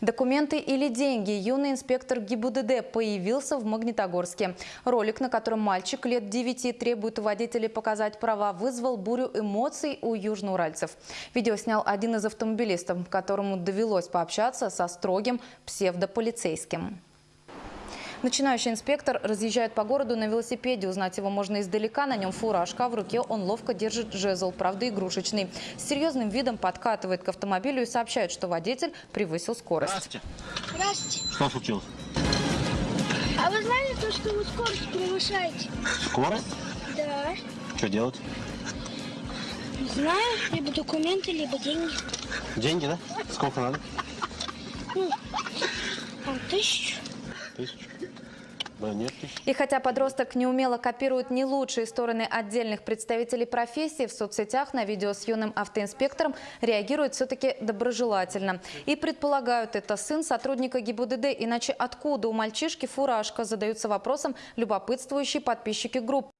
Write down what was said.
Документы или деньги? Юный инспектор ГИБУДД появился в Магнитогорске. Ролик, на котором мальчик лет 9 требует у водителей показать права, вызвал бурю эмоций у южноуральцев. Видео снял один из автомобилистов, которому довелось пообщаться со строгим псевдополицейским. Начинающий инспектор разъезжает по городу на велосипеде. Узнать его можно издалека. На нем фуражка, а в руке он ловко держит жезл, правда игрушечный. С серьезным видом подкатывает к автомобилю и сообщает, что водитель превысил скорость. Здравствуйте. Здравствуйте. Что случилось? А вы знали то, что вы скорость превышаете? Скорость? Да. Что делать? Не знаю, либо документы, либо деньги. Деньги, да? Сколько надо? Там тысячу. Тысячу. И хотя подросток неумело копирует не лучшие стороны отдельных представителей профессии, в соцсетях на видео с юным автоинспектором реагируют все-таки доброжелательно. И предполагают, это сын сотрудника ГИБУДД, иначе откуда у мальчишки фуражка, задаются вопросом любопытствующие подписчики группы.